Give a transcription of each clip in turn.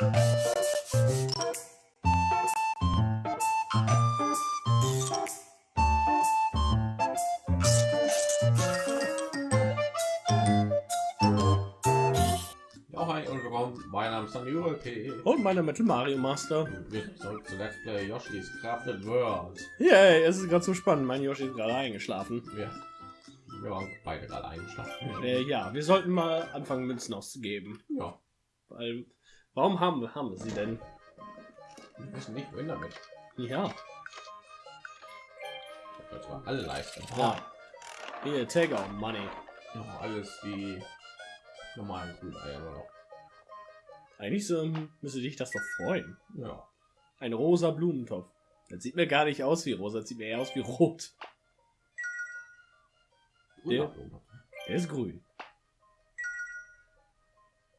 Ja, hi und willkommen. Mein Name ist Daniel P. Und meine Metal Mario Master. Wir zurück zu Let's Play Yoshi's Crafted World. Yay, es ist gerade so spannend. Mein Yoshi ist gerade eingeschlafen. Wir, wir waren beide gerade eingeschlafen. Äh, ja, wir sollten mal anfangen, Münzen auszugeben. Ja, Weil, warum haben wir, haben sie denn? wir wissen nicht, wohin damit. Ja, Das war alle leisten. ja. Hier, take our money. Ja, alles die normalen nur noch. Eigentlich so, müsste dich das doch freuen. Ja. Ein rosa Blumentopf. Das sieht mir gar nicht aus wie rosa, das sieht mir eher aus wie rot. Der- Grüner Der ist grün.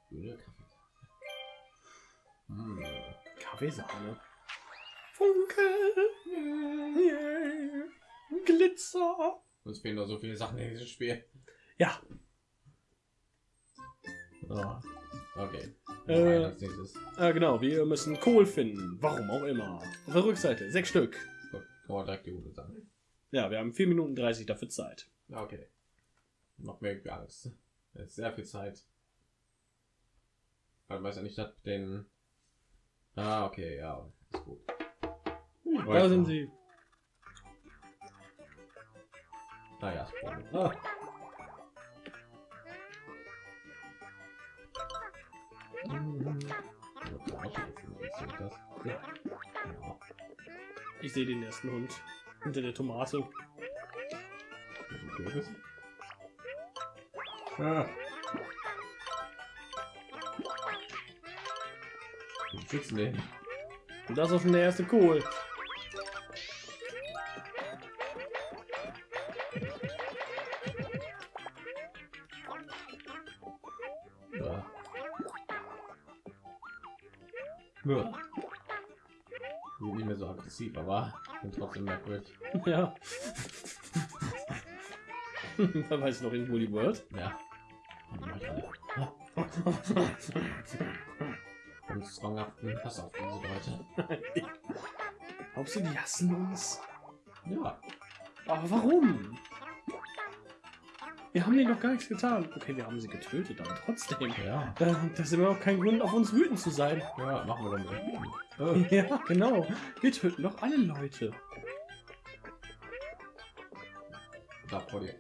Grüne Kaffee. Hm. Kaffeesahne. Funke. Yeah. Glitzer. Uns fehlen noch so viele Sachen in diesem Spiel. Ja, Oh. Okay. Äh, äh, genau. Wir müssen Kohl finden. Warum auch immer. Auf der Rückseite. Sechs Stück. Gut, kann man direkt die Route sagen. Ja, wir haben 4 Minuten 30 dafür Zeit. Okay. Noch mehr gar nichts. Das ist sehr viel Zeit. Man weiß ja nicht, dass den. Ah, okay, ja, ist gut. Da sind sie. Naja. Ah. Ja. Ich sehe den ersten Hund. Hinter der Tomate. Ah. Schützen den. Und das ist schon der erste Kohl. Ja. Ja. Bin nicht mehr so aggressiv, aber bin trotzdem merkwürdig. Ja. da weiß noch irgendwo die Word. Ja. Und zwanghaften Hass auf diese Leute. Glaubst du, die hassen uns? Ja. Aber warum? Wir haben denen doch gar nichts getan. Okay, wir haben sie getötet, aber trotzdem. Ja. Da, das ist immer noch kein Grund, auf uns wütend zu sein. Ja, machen wir dann mal. Ja, genau. Wir töten doch alle Leute. Da vor dir. Äh,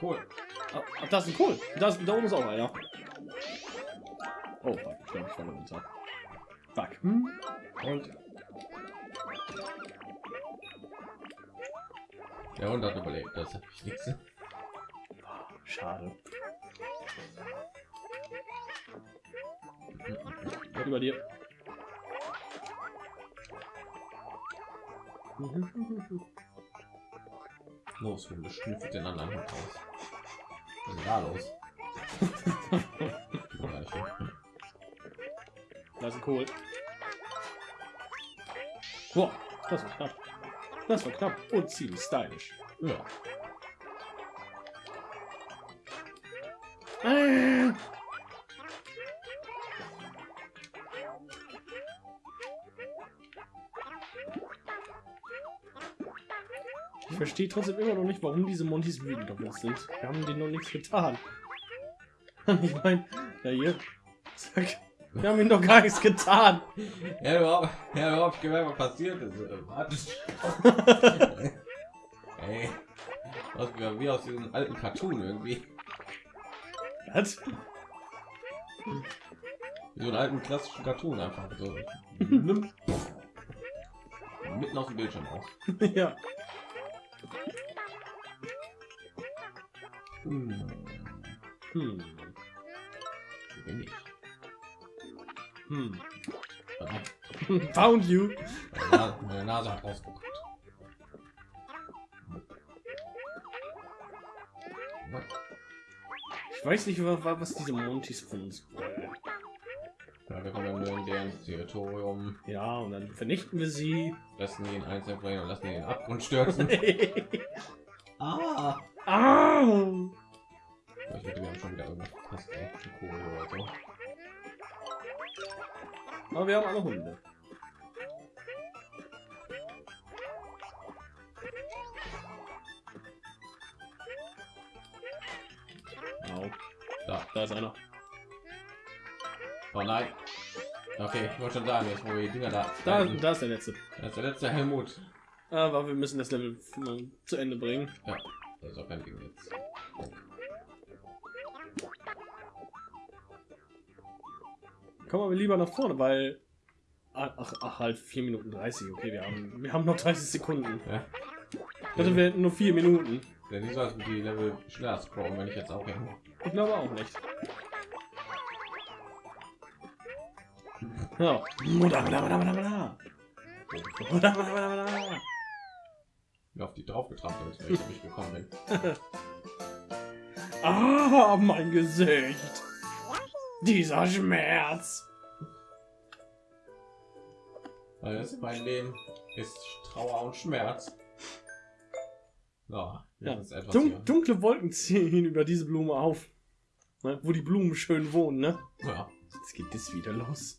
Cool. ah, das ist ein Kohl. Das, da oben ist auch einer. Oh, fuck, ich glaube, ich falle runter. Fuck. Hm? Und der Hund hat überlebt, das hat ich nichts. Schade. Über dir. Los, Hunde, schnüffelt den anderen Hund aus. Was ist denn da los? Oder nicht? Da ist Kohl. Boah, das war knapp. Das war knapp und ziemlich stylisch. Ja. Ich verstehe trotzdem immer noch nicht, warum diese Montys wütend auf uns sind. Wir haben denen noch nichts getan. Ich meine, ja hier, zack, wir haben ihnen doch gar nichts getan. Ja, überhaupt, ja, überhaupt gemerkt, was passiert ist. Äh, Warte. Ey. Aus, wie aus diesem alten Cartoon irgendwie. Was? Wie so einen alten klassischen Cartoon einfach so. Mitten aus dem Bildschirm raus. ja. Hm. Hm. Bin ich? Hm. Found you. Meine Nase, hat rausgeguckt. Ich weiß nicht, wa- wa- was diese Montys von uns wollen. Ja, wir kommen nur in deren Territorium, Ja, und dann vernichten wir sie. lassen ihn einzeln und lassen ihn den Abgrund stürzen. ah! ah! Ich hätte, haben schon wieder irgendwas verpasst, ey. Kohle oder so. Aber wir haben alle Hunde. Au, Da. da ist einer. Oh nein. Okay, ich wollte schon sagen, jetzt wo wir die Dinger da. Da, da ist der letzte. Das ist der letzte Helmut. Aber wir müssen das Level zu Ende bringen. Ja, das ist auch kein Ding jetzt. Kommen wir lieber nach vorne, weil ach, ach, ach halt 4 Minuten 30. Okay, wir haben wir haben noch 30 Sekunden. Ja. Also wir hätten nur 4 Minuten. Denn nicht so, als die Level schneller scrollen, wenn ich jetzt auch hin. Ich glaube auch nicht. Ja. Wie auf die drauf getrampelt ist, weil ich nicht gekommen bin. Ah, mein Gesicht. Dieser Schmerz. Das mein Leben ist Trauer und Schmerz. Ja, Ja. Dun dunkle Wolken ziehen über diese Blume auf. Ne? Wo die Blumen schön wohnen, ne? Ja. Jetzt geht das wieder los.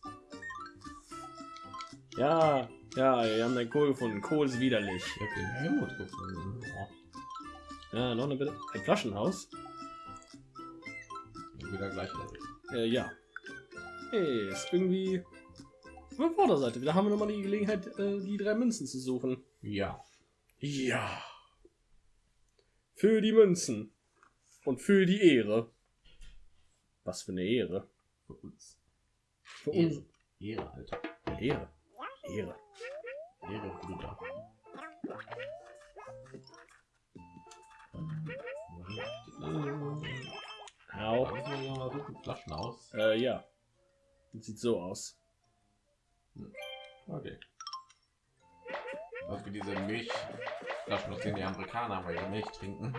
Ja, ja, wir haben den Kohl gefunden. Kohl ist widerlich. Ich habe den Helmut gefunden. Ja. Ja, noch eine Bitte. Ein Flaschenhaus? Wieder gleich Level. Äh, ja. Hey, ist irgendwie auf der Vorderseite. Da haben wir nochmal die Gelegenheit, äh, die drei Münzen zu suchen. Ja. Ja. Für die Münzen. Und für die Ehre. Was für eine Ehre. Für uns. Für uns. Ehre, Alter. Ehre. Ehre. Ehre, Bruder. Au. Flaschen aus. Äh, ja. Das sieht so aus. Okay. Also diese Milchflaschen, aus denen die Amerikaner weil ihre Milch trinken.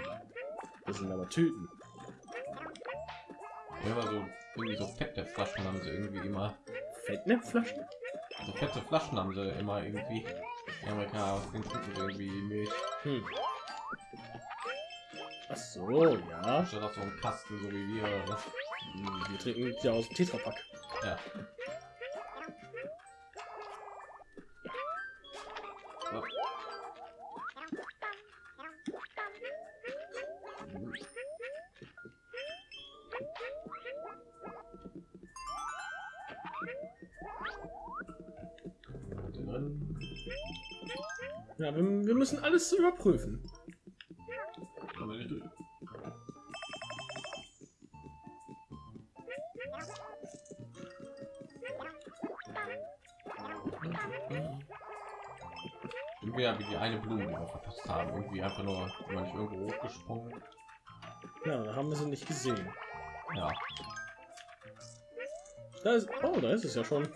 Das sind aber Tüten. Immer so irgendwie so fette Flaschen haben sie irgendwie immer. Fettnäpfflaschen? So fette Flaschen haben sie immer irgendwie. Die Amerikaner aus denen trinken irgendwie Milch. Hm. Ach so, ja. Statt auf so einem Kasten, so wie wir. Hm, Wir trinken ja aus dem Tetrapack. Ja. Ja, wir, wir müssen alles überprüfen. Ja, wie die eine Blume, die wir verpasst haben. Irgendwie einfach nur, immer nicht irgendwo hochgesprungen. Ja, da haben wir sie nicht gesehen. Ja. Da ist, oh, da ist es ja schon.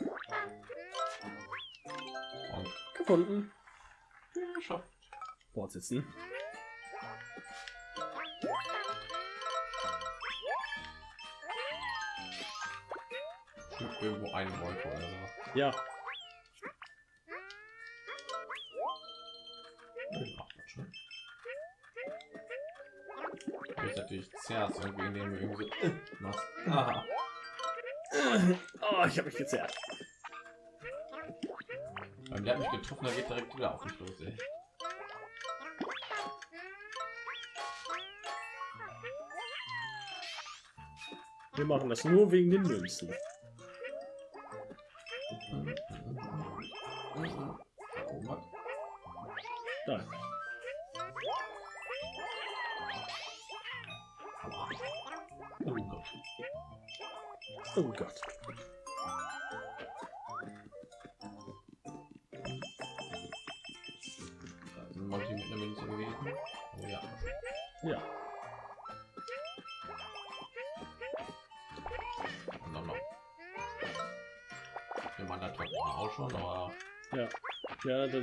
Und Gefunden. geschafft. Fortsetzen. Irgendwo eine Wolke oder so. Ja, zerrt irgendwie, indem du irgendwie so machst. Aha. Oh, ich habe mich gezerrt. Und der hat mich getroffen, der geht direkt wieder auf mich los, ey. Wir machen das nur wegen den Münzen.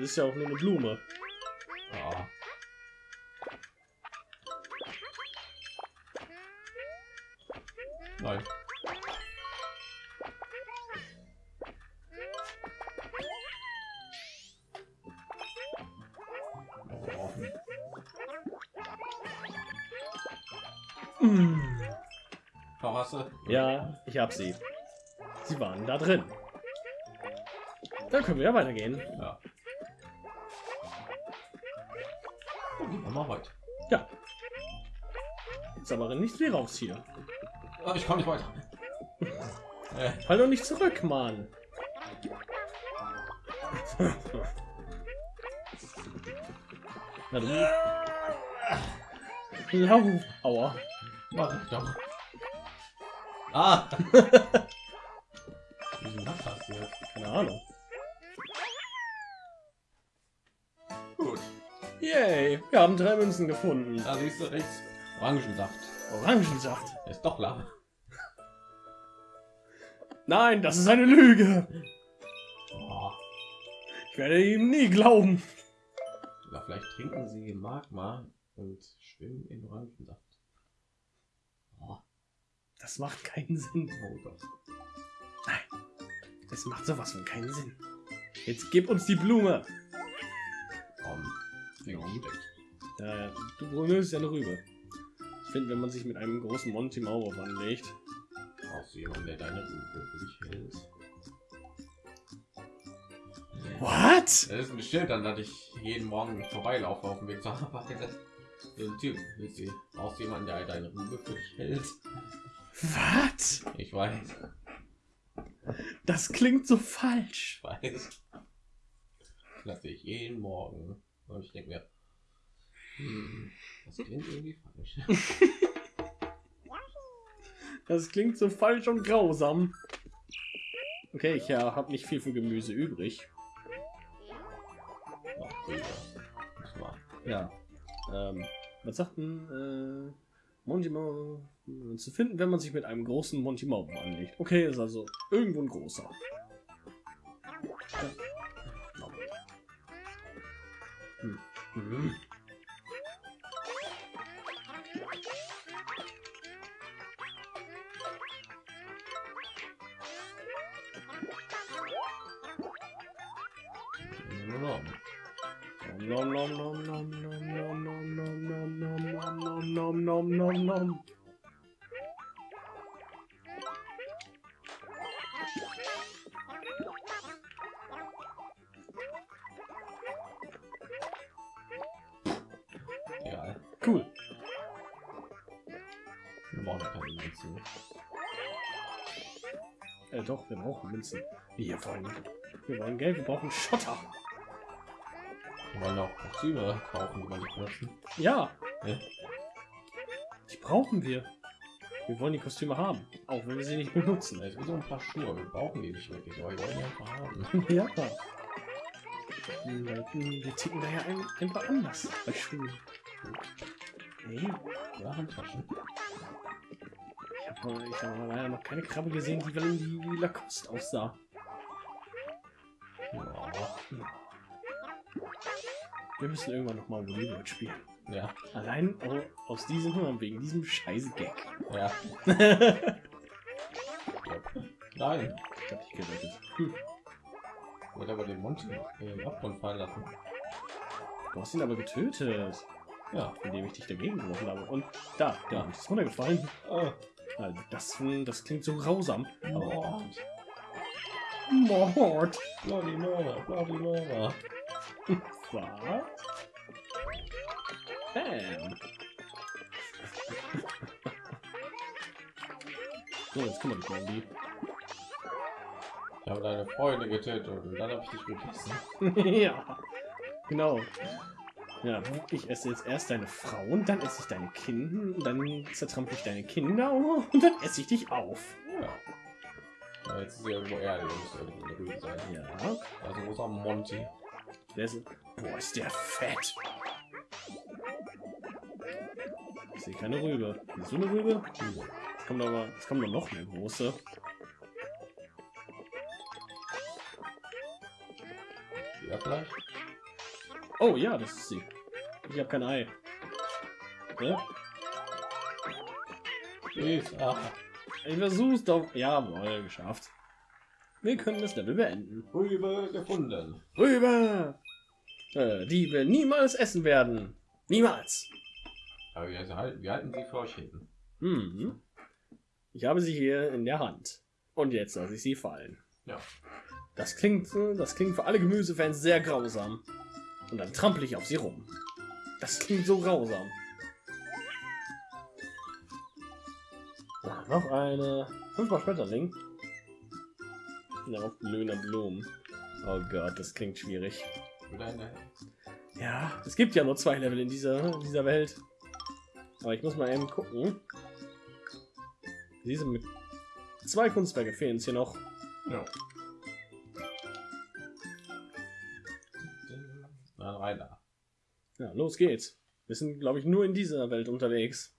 Ist ja auch nur eine Blume. ja. Nein. Mm. Verwasse? Ja, ich hab sie. Sie waren da drin. Dann können wir ja weitergehen. Ja. Mal weiter. Ja. Jetzt aber nicht wie raus hier. Ah, Ich kann nicht weiter. Äh, Fall doch nicht zurück, Mann. Na du. Lauf. Aua. mach ich doch. Ah! Keine Ahnung. Yay. Wir haben drei Münzen gefunden. Da siehst du rechts. Orangensaft. Orangensaft. Ist doch Lava. Nein, das ist eine Lüge. Oh. Ich werde ihm nie glauben. Oder vielleicht trinken sie Magma und schwimmen in Orangensaft. Oh, Das macht keinen Sinn. oh Gott. Das macht sowas von keinen Sinn. Jetzt gib uns die Blume. Ja, du Bruno ist ja eine Rübe. Ich finde, wenn man sich mit einem großen Monty Maulwurf anlegt. Brauchst du jemanden, der deine Rübe für dich hält? What? Das ist ein Schild, an das ich jeden Morgen vorbeilaufe auf dem Weg zur Arbeit. So ein Typ, du, brauchst du jemanden, der deine Rübe für dich hält? Was? Ich weiß, Das klingt so falsch. ich weiß. Das sehe ich jeden Morgen. Und ich denke mir, hm, das klingt irgendwie falsch. Das klingt so falsch und grausam. Okay, ich ja, habe nicht viel für Gemüse übrig. Ja. Ähm, was sagt denn, äh, Monty Mau äh, zu finden, wenn man sich mit einem großen Monty Mau anlegt? Okay, ist also irgendwo ein großer. Hm. nom Nom nom nom nom nom nom nom nom nom nom nom nom nom nom nom. Cool. Wir brauchen ja keine Münzen. Äh, doch, wir brauchen Münzen. Wir wollen, wir wollen Geld, wir brauchen Schotter. Wir wollen auch Kostüme kaufen, die man nicht benutzen. Ja, Ja. die brauchen wir. Wir wollen die Kostüme haben, auch wenn wir sie nicht benutzen. Es gibt so ein paar Schuhe, wir brauchen die nicht wirklich, aber wir wollen die einfach haben. ja. Wir ticken da ja ein, einfach anders bei Schuhen. Hey, Ja, Handtaschen. ich habe ich hab leider noch keine Krabbe gesehen, die wie wie Lacoste aussah. Ja. Wir müssen irgendwann noch mal Volleyball spielen. Ja. Allein au- aus diesem Grund, wegen diesem scheiß Gag. Ja. ich. Nein. hab dich gerettet. Hm. Ich wollte aber den Monty in den Abgrund fallen lassen. Du hast ihn aber getötet, Ja. indem ich dich dagegen geworfen habe. Und da, da ist runtergefallen. Ah. Das, das klingt so grausam. Oh. Mord. Bloody Murder, Bloody Murder. Was? Bam. So, jetzt kümmere dich mal um die. Ich habe deine Freunde getötet und dann habe ich dich gegessen. ja, genau. Ja, ich esse jetzt erst deine Frau und dann esse ich deine Kinder, dann zertrampel ich deine Kinder und dann esse ich dich auf. Ja. ja jetzt ist sie irgendwo Erde, muss irgendwo sein. Ja, Also wo ist auch Monty? der ist, boah, ist der fett. Ich sehe keine Rübe. Siehst du eine Rübe? Es kommt aber, es kommt doch noch eine große. Ja, vielleicht? Oh ja, das ist sie. Ich habe kein Ei. Ja? Ah. Ich versuch's doch. Jawohl, geschafft. Wir können das Level beenden. Rübe gefunden. Rübe! Äh, die wir niemals essen werden. Niemals. Aber wir halten, wir halten sie euch hinten. Mhm. Ich habe sie hier in der Hand. Und jetzt lasse ich sie fallen. Ja. Das klingt, das klingt für alle Gemüsefans sehr grausam. Und dann trampel ich auf sie rum. Das klingt so grausam. Ah, noch eine. Fünfmal Schmetterling. Darauf blühender Blumen. Oh Gott, das klingt schwierig. Ja, es gibt ja nur zwei Level in dieser, dieser Welt. Aber ich muss mal eben gucken. Diese mit zwei Kunstwerke fehlen es hier noch. ja. Ja, los geht's. Wir sind, glaube ich, nur in dieser Welt unterwegs.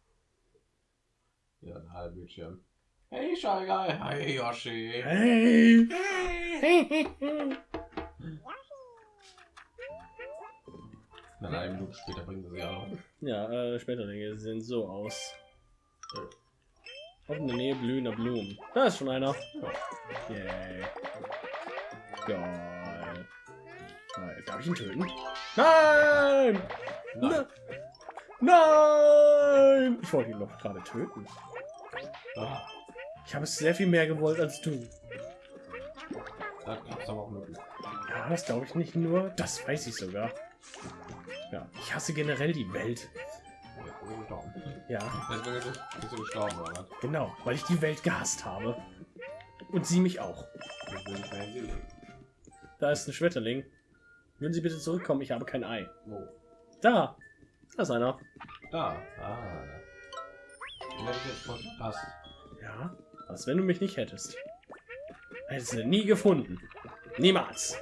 Ja, ein Bildschirm. Hey, Shy Guy. Hi, Yoshi. Hey! Dann eine Minute später bringen sie ja ja, äh, Schmetterlinge sehen so aus. Auf in der Nähe blühender Blumen. Da ist schon einer. Yay. Geil. Darf ich ihn töten? Nein! Nein. Nein! Ich wollte ihn doch gerade töten. Ah, Ich habe es sehr viel mehr gewollt als du. da gab's aber auch möglich. Ja, das glaube ich nicht nur. Das weiß ich sogar. Ja, ich hasse generell die Welt. Ja, Deswegen gestorben, oder genau, weil ich die Welt gehasst habe. Und sie mich auch. Da ist ein Schmetterling. Würden Sie bitte zurückkommen? Ich habe kein Ei. Wo? Da! Da ist einer. Da. Ah. Den hätte ich jetzt voll verpasst. Ja, was wenn du mich nicht hättest? Hättest du nie gefunden. Niemals.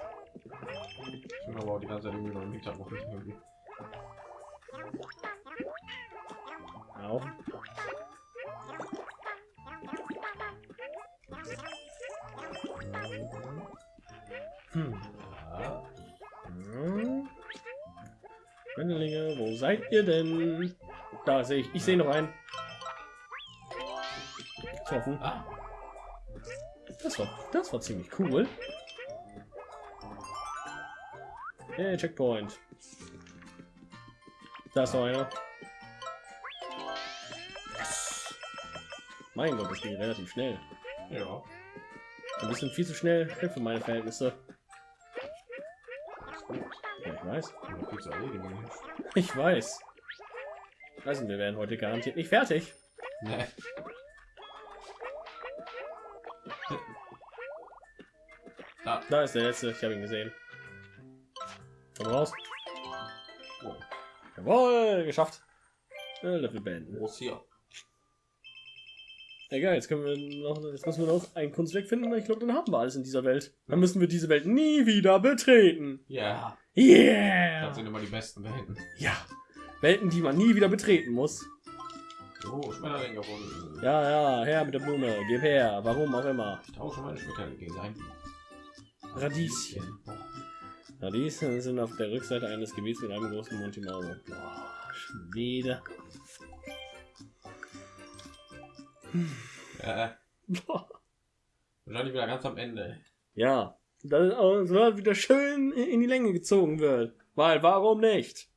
Ich bin aber auch die ganze Zeit irgendwie noch im Hintergrund. Irgendwie. Au. Hm. Schmetterlinge, wo seid ihr denn? Da sehe ich. Ich sehe noch einen. Getroffen. Ah. Das war, das war ziemlich cool. Hey, Checkpoint. Da ist noch einer. Yes. Mein Gott, das ging relativ schnell. Ja. Ein bisschen viel zu schnell für meine Verhältnisse. Ich weiß. Erledigen. Ich weiß. Also, wir werden heute garantiert nicht fertig. Nee. Da. Da ist der letzte. Ich habe ihn gesehen. Komm raus. Oh. Jawohl, geschafft. Äh, Level beenden. Wo ist hier? Egal, jetzt können wir noch, jetzt müssen wir noch ein Kunstwerk finden. Ich glaube, dann haben wir alles in dieser Welt. Dann müssen wir diese Welt nie wieder betreten. Ja. Yeah! Das sind immer die besten Welten. Ja. Welten, die man nie wieder betreten muss. Oh, Schmetterling gefunden. Ja, ja, her mit der Blume. Gib her. Warum auch immer. Ich tausche meine Schmetterlinge gegen ein. Radieschen. Radieschen sind auf der Rückseite eines Gebiets mit einem großen Monty Mauro. Boah, schon wieder. Äh, wahrscheinlich wieder ganz am Ende. Ja, dass es wieder schön in die Länge gezogen wird. Weil, warum nicht?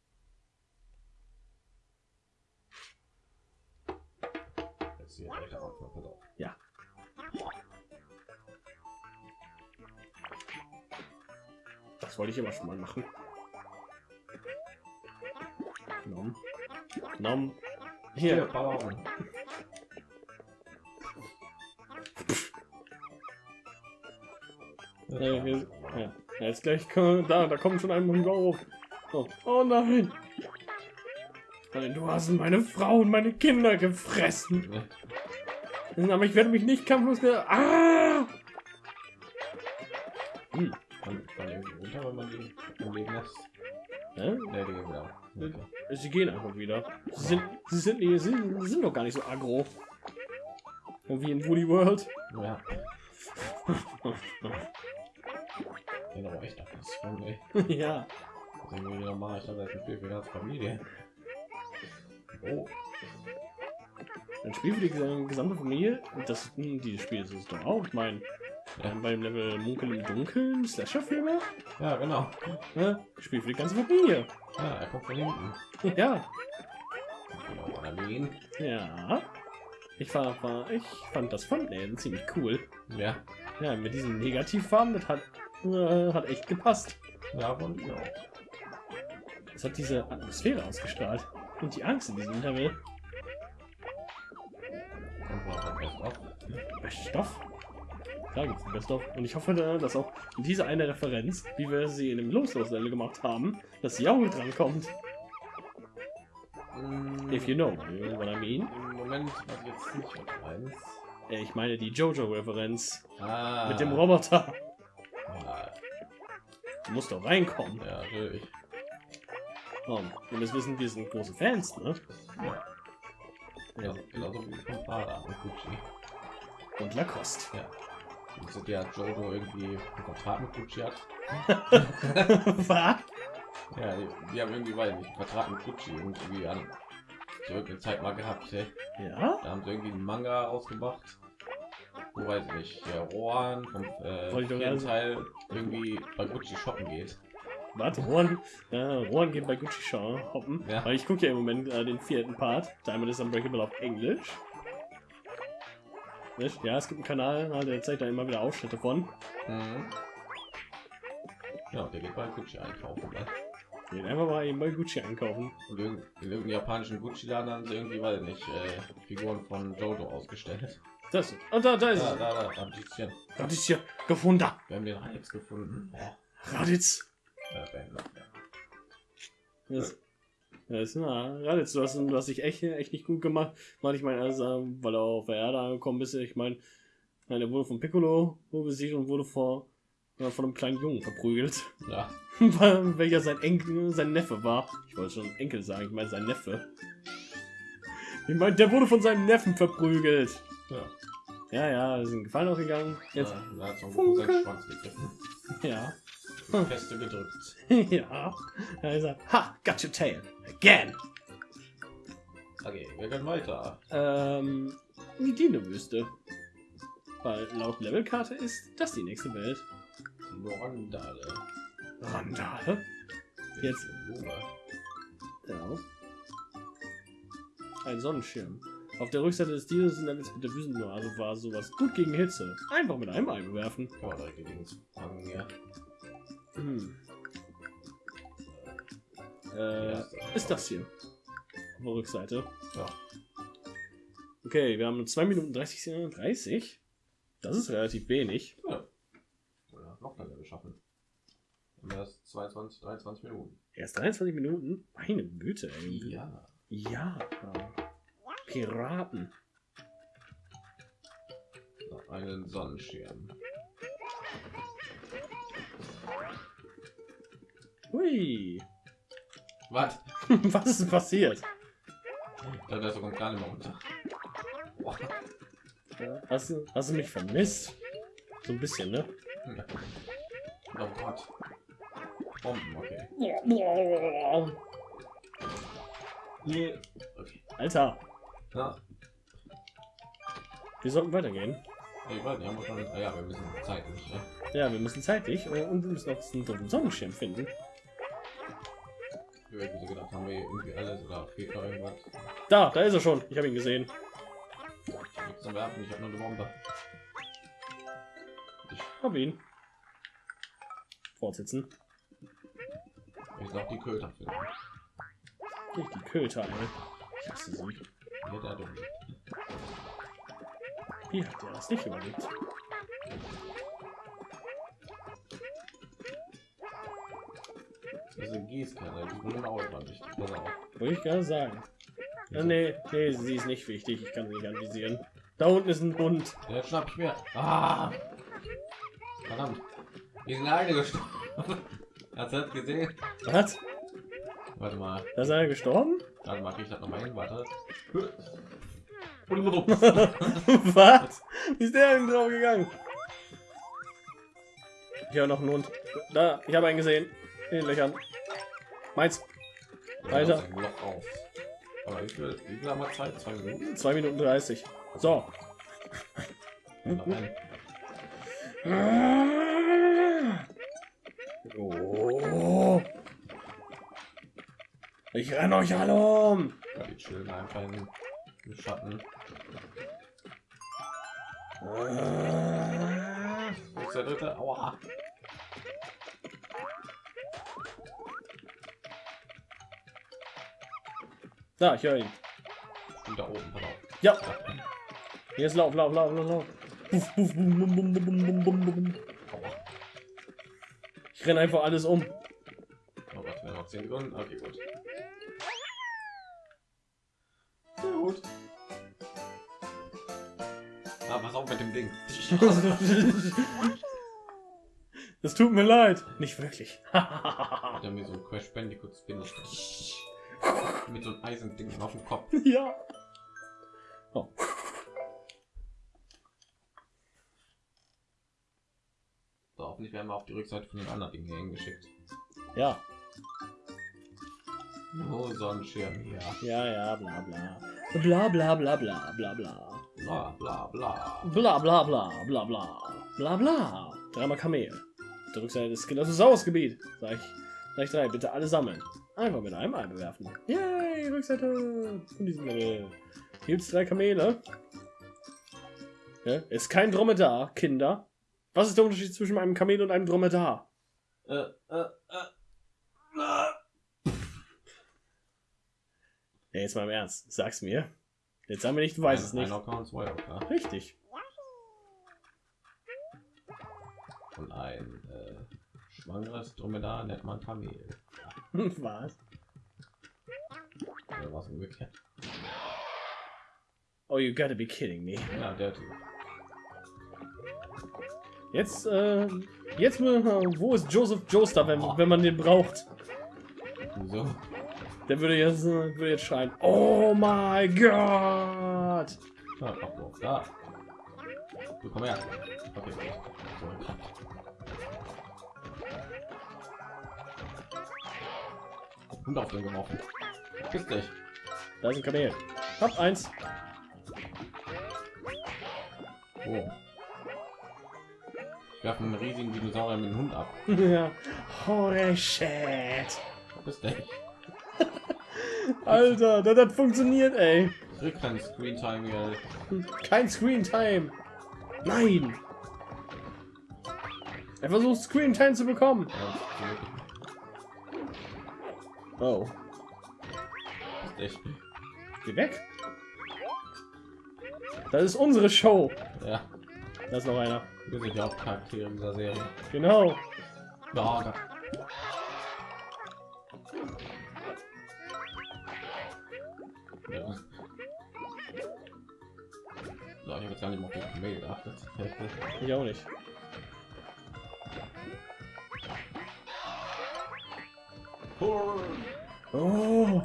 Ja. Das wollte ich immer schon mal machen. Nom. Nom. Hier, Hier. Äh, hier ja. ja, jetzt gleich da, da kommt schon ein Mongol. Oh, oh nein. Nein, du hast meine Frau und meine Kinder gefressen. Aber ich werde mich nicht kampflos. Ah! Hm. Kann man irgendwie runter, wenn man die Leben lässt? Hä? Ne, die gehen wieder. Okay. Sie gehen einfach wieder. Sie sind, sie sind, sie sind, sie sind doch gar nicht so aggro. Wie in Woody World. Ja. Den aber echt ab. Das ist voll, ey. ja. Das ist normal. Ich dachte, das Spiel für die ganze Familie. Oh. Ein Spiel für die ges- gesamte Familie. Das, hm, dieses Spiel ist es doch auch. Ich meine, Ja. ähm, beim Level Munkel im Dunkeln, Slasher-Filme. Ja, genau. Ne? Spiel für die ganze Familie. Ja, er kommt von hinten. Ja. Genau. Ja. Ich, war, war, ich fand das Thumbnail ziemlich cool. Ja. Ja, mit diesen Negativfarben, das hat äh, hat echt gepasst. Ja, und ja. Es hat diese Atmosphäre ausgestrahlt und die Angst in diesem hat Best of? Best of? Klar gibt es Best of. Und ich hoffe, dass auch diese eine Referenz, wie wir sie in dem Loslos-Level gemacht haben, dass sie auch mit drankommt. Mm, If you know what I mean. Im Moment was jetzt nicht was eins. Äh, Ich meine die Jojo-Referenz Ah. mit dem Roboter. Du musst doch reinkommen. ja, natürlich. Oh, ihr müsst wissen, wir sind große Fans, ne? Ja. Ja. Genauso wie vom Vater und Gucci. Und Lacoste. Ja. Und so der Jojo irgendwie einen Vertrag mit Gucci hat. Was? Ja, die, die haben irgendwie, weiß nicht, einen Vertrag mit Gucci irgendwie an so irgendeine Zeit mal gehabt. Ey. Ja? Da haben sie irgendwie einen Manga rausgebracht. Wo weiß ich nicht, der Rohan vom äh, Teil irgendwie bei Gucci shoppen geht. Warte, Rohan, äh, Rohan geht bei Gucci Shaw hoppen. Ja. Weil ich gucke ja im Moment äh, den vierten Part. Diamond is Unbreakable auf Englisch. Nicht? Ja, es gibt einen Kanal, äh, der zeigt da immer wieder Ausschnitte von. Mhm. Ja, der geht bei Gucci einkaufen. Ne? Geht einfach mal eben bei Gucci einkaufen. Und in, in irgendeinem japanischen Gucci-Laden haben sie irgendwie, ich nicht, äh, Figuren von Jojo ausgestellt. Das. Und da, da ist Da, es. da, da. Raditz hier gefunden. Wir haben den Alex gefunden. Ja, Raditz. ja. Das, das ist na, Raditz, du hast, du hast dich echt, echt nicht gut gemacht. Weil ich meine, also, weil er auf der Erde angekommen bist. Ich meine, nein, er wurde von Piccolo besiegt und wurde vor, äh, von einem kleinen Jungen verprügelt. ja. Weil- welcher sein Enkel, sein Neffe war. Ich wollte schon Enkel sagen, ich meine sein Neffe. Ich meine, der wurde von seinem Neffen verprügelt. ja. Ja, ja, wir sind Gefallen ausgegangen. Jetzt, Ja, hat ja. Feste gedrückt. ja. Da ist er. Ha, got your tail. Again. Okay, wir gehen weiter. Ähm, die Dino-Wüste. Weil laut Levelkarte ist das die nächste Welt. Lorandale. Randale? Jetzt. Ja. Ein Sonnenschirm. Auf der Rückseite des Dinos Levels mit der Wüstenoase war sowas gut gegen Hitze. Einfach mit einem Ei bewerfen. Man direkt die Dings fangen hier. Hm. Äh, erste. ist das hier. Auf der Rückseite. Ja. Okay, wir haben 2 Minuten 30, Sekunden. 30. Das ist relativ wenig. ja. Oder noch länger geschaffen. Und das 22, 23 Minuten. Erst 23 Minuten? Meine Güte, ey. Ja. Ja. Piraten. So, einen Sonnenschirm. Hui. Was? Was ist passiert? Da ist sogar gar nicht mehr runter. Boah. Hast du, hast du mich vermisst? So ein bisschen, ne? Oh Gott. Bomben, okay. Nee. Okay. Alter, Na, wir sollten weitergehen. ich weiß nicht, haben wir schon. Ja, wir müssen zeitlich. Ne? Ja, wir müssen zeitlich äh, und wir müssen auch einen dritten Sonnenschirm finden. Wir so gedacht, haben wir irgendwie alles oder fehlt noch irgendwas. Da, da ist er schon. Ich habe ihn gesehen. Zum Werfen, ich habe nur eine Bombe. Ich, Hab ihn. Fortsetzen. ich sag die Köter finden. Nicht die Köter, ey. Ich hasse sie. Hier der dumm. Wie hat der das nicht überlebt? Ist eine Gießkanne, die grüne Augen war wichtig. Auf. Wollte ich gerade sagen. Ja, nee, nee, sie ist nicht wichtig. Ich kann sie nicht anvisieren. Da unten ist ein Bund. Ja, Jetzt schnapp ich mir. Ah! Verdammt. Wir sind eine gestorben. Hast du das gesehen? Was? Warte mal. Da ist einer gestorben? Mal, krieg ich das nochmal hin. Warte. Was? Wie ist der denn drauf gegangen? Ich habe noch einen Hund. Da, ich habe einen gesehen. In den Löchern. Meins. Weiter. Ein. Aber wie viel, wie viel haben wir Zeit? Zwei Minuten? 2 Minuten 30. So. Ein. Oh. Ich renne euch alle um. Ja, die chillen einfach in den Schatten. Ah. Ist der dritte? Aua. Da, ich höre ihn. Und da oben, pardon. Ja. Jetzt lauf, lauf, lauf, lauf, lauf. Ich renne einfach alles um. Oh Gott, wir haben noch 10 Sekunden. Okay, gut. Ding. Es tut mir leid. Nicht wirklich. Er mir so ein Crash Bandicoot Spin mit so einem Eisending auf dem Kopf. ja. Oh. So, hoffentlich werden wir auf die Rückseite von den anderen Dingen hier hingeschickt. Ja. Oh, Sonnenschirm hier. Ja, ja, bla bla. Bla bla bla bla bla bla. Bla bla bla. Bla bla bla bla bla. Bla bla. Dreimal Kamel. Auf Der Rückseite des Skeletosaurus-Gebiet. Sag ich. Sag ich drei. Bitte alle sammeln. Einfach mit einem Ei bewerfen. Yay, Rückseite von diesem Level. Hier gibt's drei Kamele. Ja, ist kein Dromedar, Kinder. Was ist der Unterschied zwischen einem Kamel und einem Dromedar? Äh, äh, äh. Ja, jetzt mal im Ernst. Sag's mir. Jetzt sagen wir nicht, du weißt es nicht. Zwei Ocker. Richtig. Und ein äh, schwangeres Dromedar nennt man Kamel. Was? Oder was umgekehrt. Oh, you gotta be kidding me. Ja, der Typ. Jetzt, äh, jetzt, wo ist Joseph Joestar, wenn, wenn man den braucht? Wieso? Der würde jetzt, würde jetzt schreien. Oh my God! Ja? Da. Du komm her. Okay, Hund auf den geworfen. Küss dich. Da ist ein Kamel. Hab eins. Oh. Ich werfe einen riesigen Dinosaurier mit dem Hund ab. ja. Holy shit. Küss dich. Alter, das hat funktioniert, ey. Krieg kein Screen Time hier. Kein Screen Time. Nein. Er versucht Screen Time zu bekommen. Oh. Dich. Geh weg. Das ist unsere Show. Ja, Da ist noch einer. wir sind die Hauptcharaktere dieser Serie. Genau. Ja. Ja. Ich auch nicht. Oh.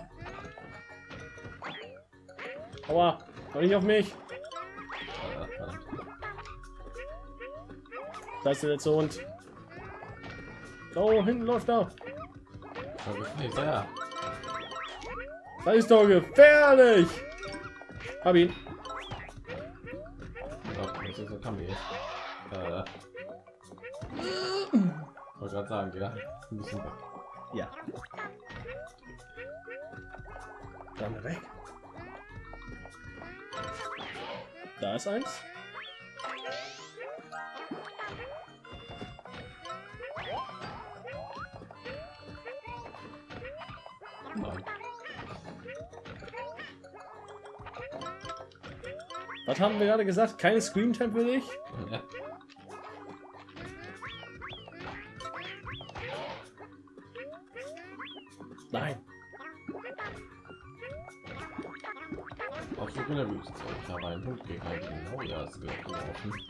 Aua. Doch nicht auf mich. Da ist der letzte Hund. Oh, hinten läuft er. Das ist doch gefährlich. Hab ihn. Gerade sagen, ja. Ja. Dann weg. Da ist eins. Nein. Was haben wir gerade gesagt? Keine Screen Time Ja. Nein. Auf Suche in der Wüste. Ich habe einen Hund gegen einen geworfen.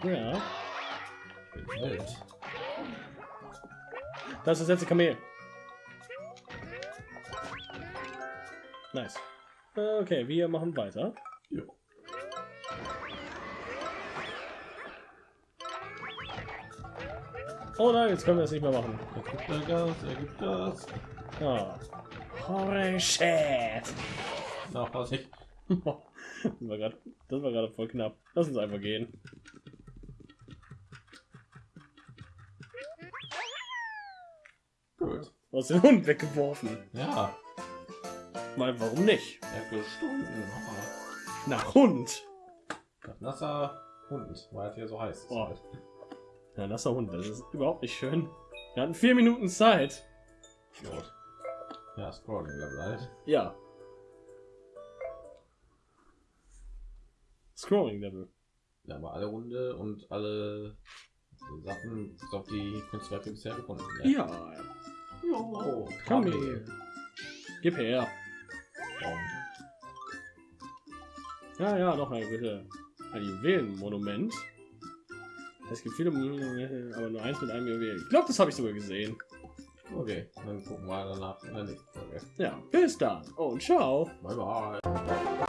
Ja. Ich bin Held. Das ist das letzte Kamel. Nice. Okay, wir machen weiter. Jo. Oh nein, jetzt können wir das nicht mehr machen. Er gibt da Gas, er gibt Gas. Ah. Holy shit. Na, Vorsicht. das war gerade, das war gerade voll knapp. Lass uns einfach gehen. Gut. Du hast den Hund weggeworfen. Ja, Weil warum nicht? er für Stunden. Nach Hund. Oh, nasser Hund, weil es hier so heiß ist. Oh. halt. Ja, das ist der Hund. Das ist überhaupt nicht schön. Wir hatten vier Minuten Zeit. Idiot. Ja, Scrolling Level halt. Ja. Scrolling Level. Ja, aber alle Runde und alle Sachen ist auf die Kunstwerke bisher gefunden. Ja. ja. Jo, komm her. Gib her. Ja, ja, noch mal bitte. Ein Juwelenmonument. Es gibt viele, aber nur eins mit einem Juwel. Ich glaube, das habe ich sogar gesehen. Okay, dann gucken wir danach in der nächsten Folge. Ja, bis dann und ciao. Bye bye.